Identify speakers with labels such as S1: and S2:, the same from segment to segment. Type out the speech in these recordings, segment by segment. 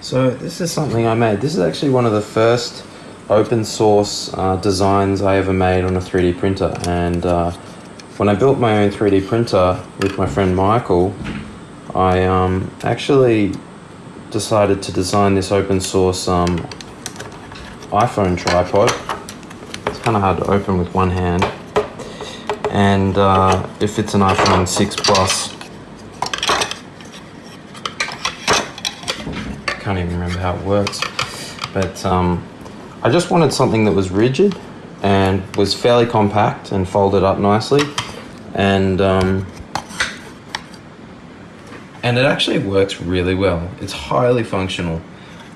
S1: So this is something I made. This is actually one of the first open source uh, designs I ever made on a 3D printer. And uh, when I built my own 3D printer with my friend Michael, I um, actually decided to design this open source um, iPhone tripod. It's kind of hard to open with one hand. And uh, if it's an iPhone 6 Plus, can't even remember how it works. But um, I just wanted something that was rigid and was fairly compact and folded up nicely. And um, and it actually works really well. It's highly functional,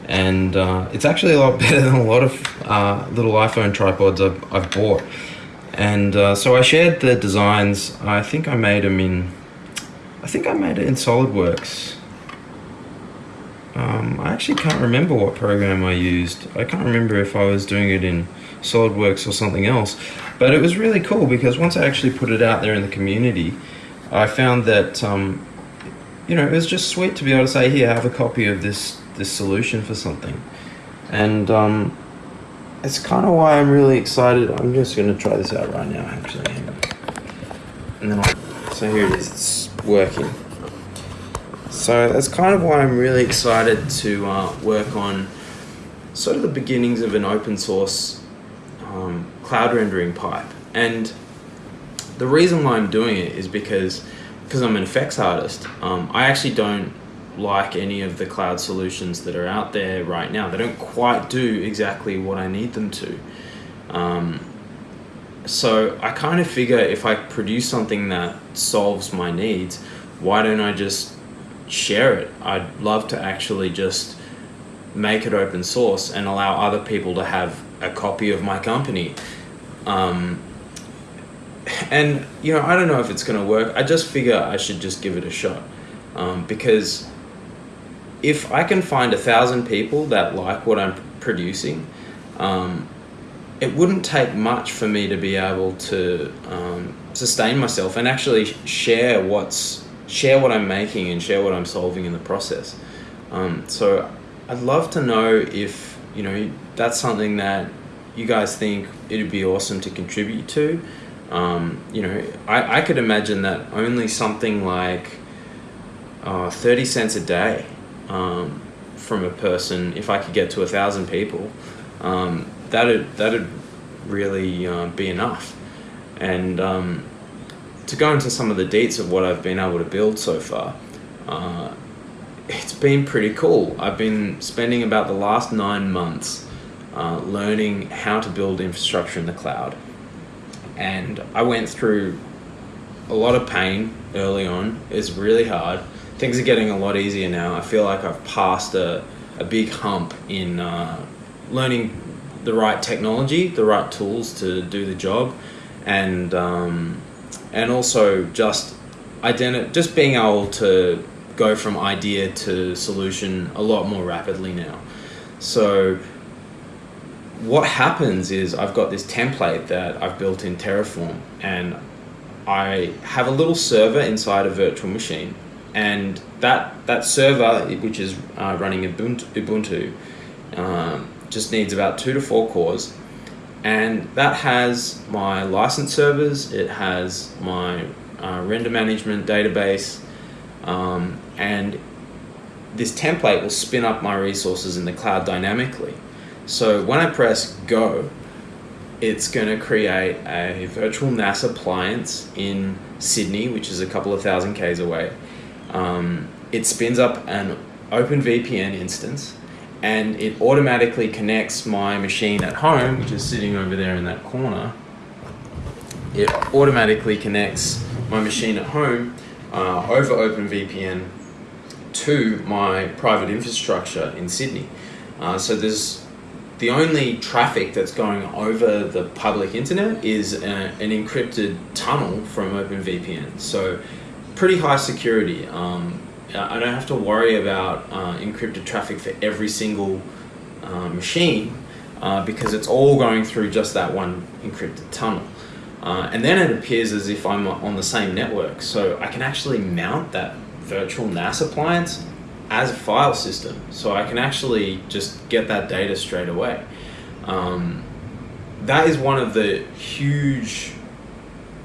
S1: and uh, it's actually a lot better than a lot of uh, little iPhone tripods I've, I've bought. And uh, so I shared the designs. I think I made them in, I think I made it in SolidWorks. Um, I actually can't remember what program I used. I can't remember if I was doing it in SolidWorks or something else. But it was really cool because once I actually put it out there in the community, I found that um, you know, it was just sweet to be able to say, here, I have a copy of this this solution for something. And um, it's kind of why I'm really excited. I'm just going to try this out right now, actually. And then I'll, so here it is, it's working. So that's kind of why I'm really excited to uh, work on sort of the beginnings of an open source um, cloud rendering pipe. And the reason why I'm doing it is because because I'm an effects artist, um, I actually don't like any of the cloud solutions that are out there right now. They don't quite do exactly what I need them to. Um, so I kind of figure if I produce something that solves my needs, why don't I just share it? I'd love to actually just make it open source and allow other people to have a copy of my company. Um, and you know, I don't know if it's going to work. I just figure I should just give it a shot um, because if I can find a thousand people that like what I'm producing, um, it wouldn't take much for me to be able to um, sustain myself and actually share what's share what I'm making and share what I'm solving in the process. Um, so I'd love to know if you know that's something that you guys think it'd be awesome to contribute to. Um, you know, I, I could imagine that only something like uh, 30 cents a day um, from a person, if I could get to a thousand people, um, that'd, that'd really uh, be enough. And um, to go into some of the deets of what I've been able to build so far, uh, it's been pretty cool. I've been spending about the last nine months uh, learning how to build infrastructure in the cloud and I went through a lot of pain early on. It's really hard. Things are getting a lot easier now. I feel like I've passed a, a big hump in uh, learning the right technology, the right tools to do the job, and um, and also just identi- just being able to go from idea to solution a lot more rapidly now. So what happens is I've got this template that I've built in Terraform and I have a little server inside a virtual machine and that that server which is uh, running Ubuntu, Ubuntu um, just needs about two to four cores and that has my license servers it has my uh, render management database um, and this template will spin up my resources in the cloud dynamically so when I press go, it's going to create a virtual NAS appliance in Sydney, which is a couple of thousand Ks away. Um, it spins up an OpenVPN instance and it automatically connects my machine at home, which is sitting over there in that corner. It automatically connects my machine at home uh, over OpenVPN to my private infrastructure in Sydney. Uh, so there's the only traffic that's going over the public internet is a, an encrypted tunnel from OpenVPN. So pretty high security. Um, I don't have to worry about uh, encrypted traffic for every single uh, machine uh, because it's all going through just that one encrypted tunnel. Uh, and then it appears as if I'm on the same network. So I can actually mount that virtual NAS appliance as a file system, so I can actually just get that data straight away. Um, that is one of the huge,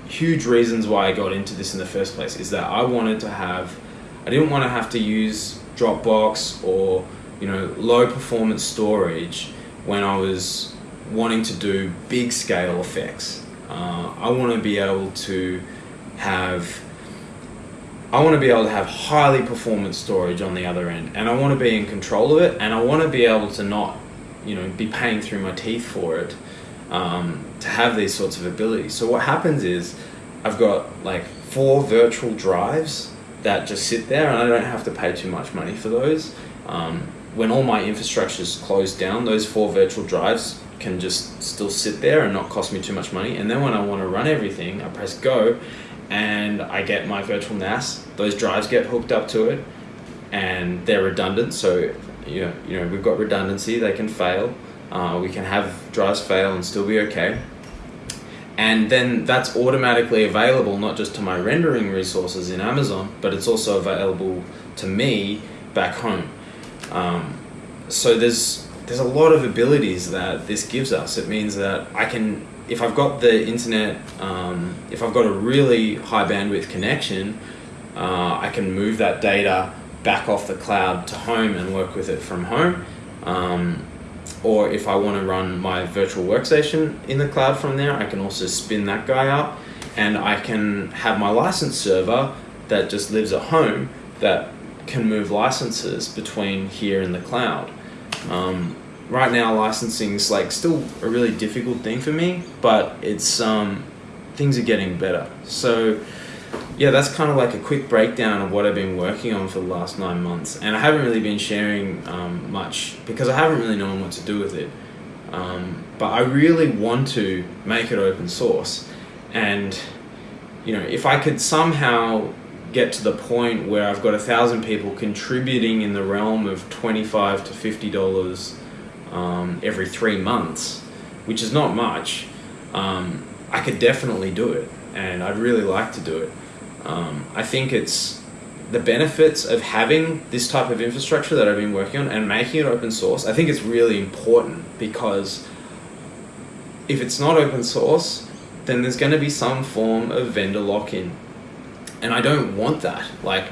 S1: huge reasons why I got into this in the first place. Is that I wanted to have, I didn't want to have to use Dropbox or you know low performance storage when I was wanting to do big scale effects. Uh, I want to be able to have I want to be able to have highly performance storage on the other end and I want to be in control of it and I want to be able to not you know be paying through my teeth for it um, to have these sorts of abilities so what happens is I've got like four virtual drives that just sit there and I don't have to pay too much money for those um, when all my infrastructure is closed down those four virtual drives can just still sit there and not cost me too much money and then when I want to run everything I press go and I get my virtual NAS. Those drives get hooked up to it, and they're redundant. So you know, you know, we've got redundancy. They can fail. Uh, we can have drives fail and still be okay. And then that's automatically available not just to my rendering resources in Amazon, but it's also available to me back home. Um, so there's there's a lot of abilities that this gives us. It means that I can if I've got the internet, um, if I've got a really high bandwidth connection, uh, I can move that data back off the cloud to home and work with it from home. Um, or if I want to run my virtual workstation in the cloud from there, I can also spin that guy up and I can have my license server that just lives at home that can move licenses between here and the cloud. Um, right now licensing is like still a really difficult thing for me, but it's um, things are getting better. So yeah, that's kind of like a quick breakdown of what I've been working on for the last nine months, and I haven't really been sharing um, much because I haven't really known what to do with it. Um, but I really want to make it open source, and you know, if I could somehow get to the point where I've got a thousand people contributing in the realm of twenty-five to fifty dollars um, every three months, which is not much, um, I could definitely do it, and I'd really like to do it. Um, I think it's the benefits of having this type of infrastructure that I've been working on and making it open source. I think it's really important because if it's not open source, then there's going to be some form of vendor lock-in, and I don't want that. Like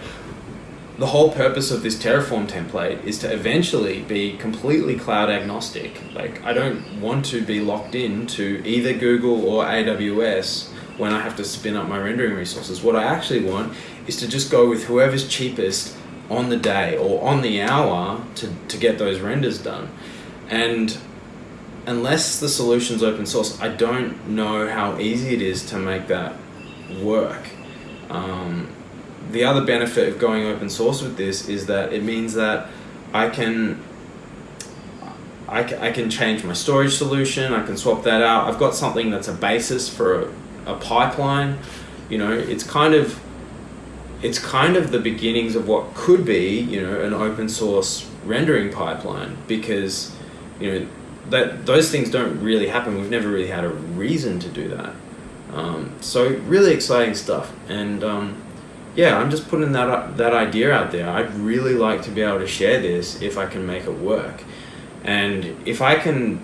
S1: the whole purpose of this Terraform template is to eventually be completely cloud agnostic. Like I don't want to be locked in to either Google or AWS when I have to spin up my rendering resources. What I actually want is to just go with whoever's cheapest on the day or on the hour to, to get those renders done. And unless the solution's open source, I don't know how easy it is to make that work. Um, the other benefit of going open source with this is that it means that I can I, I can change my storage solution, I can swap that out. I've got something that's a basis for a, pipeline. You know, it's kind of it's kind of the beginnings of what could be, you know, an open source rendering pipeline because, you know, that those things don't really happen. We've never really had a reason to do that. Um, so really exciting stuff. And um, yeah, I'm just putting that that idea out there. I'd really like to be able to share this if I can make it work, and if I can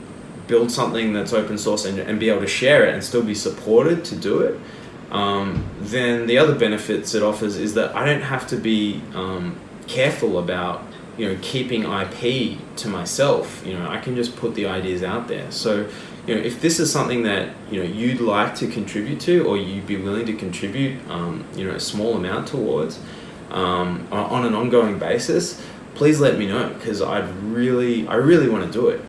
S1: build something that's open source and, and be able to share it and still be supported to do it, um, then the other benefits it offers is that I don't have to be um, careful about you know keeping IP to myself. You know, I can just put the ideas out there. So you know, if this is something that you know you'd like to contribute to, or you'd be willing to contribute, um, you know, a small amount towards um, on an ongoing basis, please let me know because I'd really, I really want to do it.